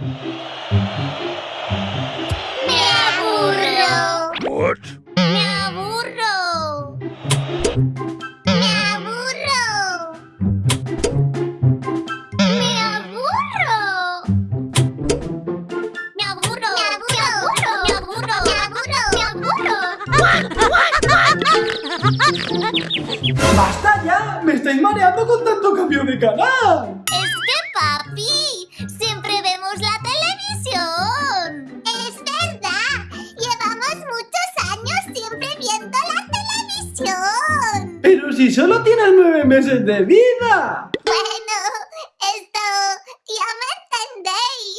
Me aburro. What? Me aburro. Me aburro. Me aburro. Me aburro. Me aburro. Me aburro. Me aburro. ¡Basta ya! ¡Me estáis mareando con tanto cambio de canal! Si solo tienes nueve meses de vida! Bueno, esto ya me entendéis.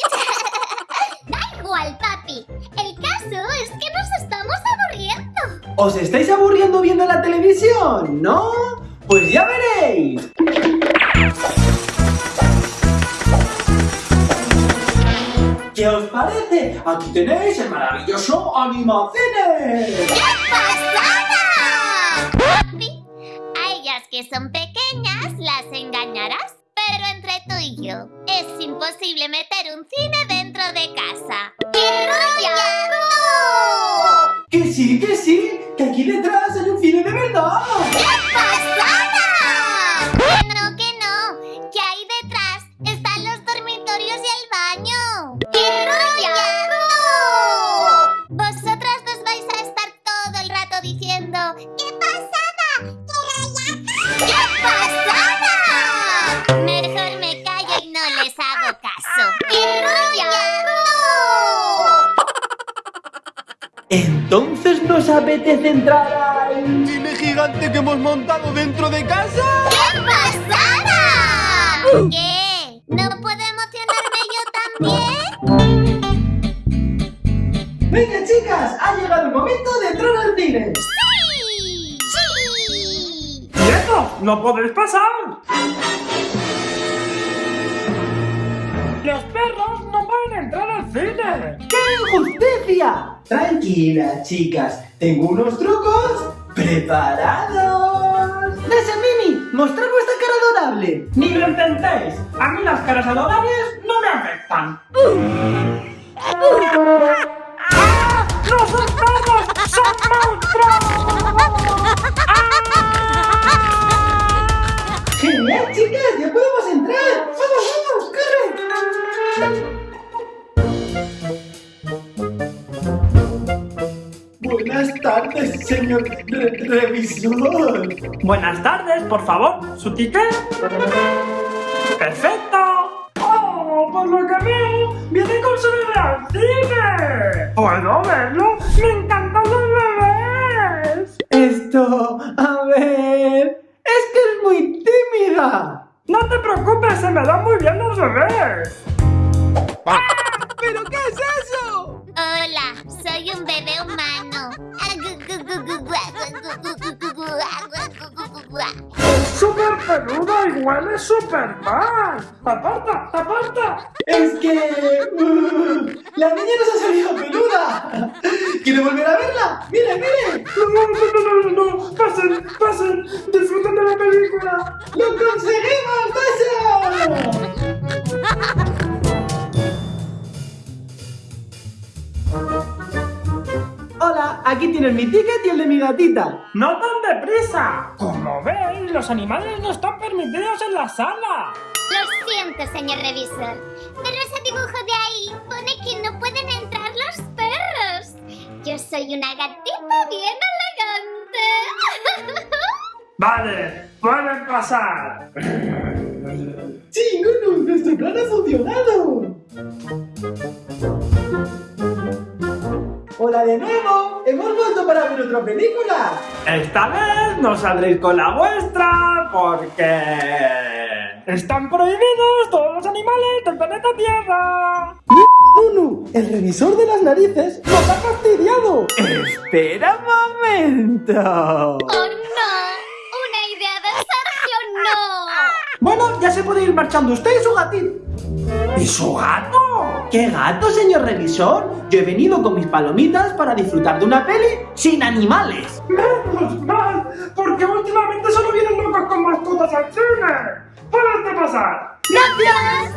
da igual, papi. El caso es que nos estamos aburriendo. ¿Os estáis aburriendo viendo la televisión? ¿No? Pues ya veréis. ¿Qué os parece? Aquí tenéis el maravilloso Animacine. ¡Qué pasada! Que son pequeñas las engañarás. Pero entre tú y yo, es imposible meter un cine dentro de casa. ¡Qué rollado! Que sí, que sí, que aquí detrás hay un cine de verdad. ¡Qué pasada! Que no, que no, que ahí detrás están los dormitorios y el baño. ¡Qué rollado! Vosotras dos vais a estar todo el rato diciendo Entonces nos apetece entrar al... ¿Cine gigante que hemos montado dentro de casa? ¡Qué pasada! ¿Qué? ¿No puedo emocionarme yo también? Venga chicas, ha llegado el momento de entrar al cine. ¡Sí! ¡Sí! ¡Quietos! ¡No podéis pasar! ¡Los perros no pueden entrar al cine! ¡Qué injusticia! Tranquila, chicas, tengo unos trucos preparados. ¡Dese Mimi! ¡Mostrad vuestra cara adorable! ¡Ni lo intentéis! A mí las caras adorables no me afectan. ¡Ah! ¡No son perros! ¡Son monstruos! ¡Genial, chicas! ¡Ya podemos entrar! ¡Vamos, vamos! Tardes, señor re- revisor. Buenas tardes, por favor. ¿Su ticket? ¡Perfecto! ¡Oh! Por lo que veo, viene con su bebé al cine. ¿Puedo verlo? ¡Me encantan los bebés! Esto, a ver... ¡Es que es muy tímida! No te preocupes, se me dan muy bien los bebés. ¿Pero qué es eso? Hola, soy un bebé humano. Es súper peluda y huele súper mal. ¡Aparta, aparta! Es que... uh, ¡La niña nos ha salido peluda! ¿Quiere volver a verla? ¡Mire, mire! No, no, no, no, no, no. Pasen, pasen. Disfruten de la película. ¡Lo conseguimos! Aquí tienes mi ticket y el de mi gatita. ¡No tan deprisa! Como veis, los animales no están permitidos en la sala. Lo siento, señor revisor, pero ese dibujo de ahí pone que no pueden entrar los perros. Yo soy una gatita bien elegante. Vale, pueden pasar. Sí, Nunu, nuestro plan ha funcionado. Hola de nuevo, hemos vuelto para ver otra película. Esta vez no saldréis con la vuestra porque... Están prohibidos todos los animales del planeta Tierra. Nunu, el revisor de las narices nos ha fastidiado. Espera un momento. ¡Oh no! ¡Una idea de Sergio no! Bueno, ya se puede ir marchando usted y su gatito. ¿Y su gato? ¡Qué gato, señor revisor! Yo he venido con mis palomitas para disfrutar de una peli sin animales. ¡Menos mal! Porque últimamente solo vienen locos con mascotas al cine. ¡Pueden pasar! ¡Gracias!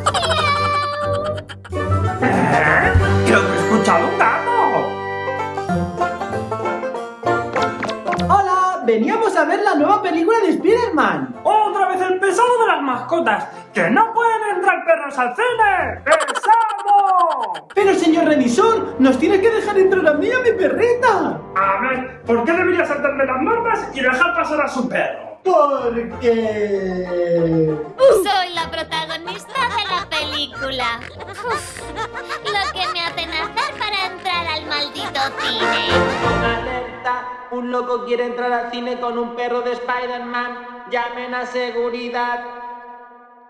¿Eh? Creo que he escuchado un gato. ¡Hola! Veníamos a ver la nueva película de Spider-Man. ¡Otra vez el pesado de las mascotas! ¡Que no pueden entrar perros al cine! ¡Es pero señor revisor, nos tiene que dejar entrar a mí y a mi perrita. A ver, ¿por qué debería saltarme las normas y dejar pasar a su perro? Porque... Soy la protagonista de la película. Uf, lo que me hacen hacer para entrar al maldito cine. Alerta, un loco quiere entrar al cine con un perro de Spider-Man. Llamen a seguridad.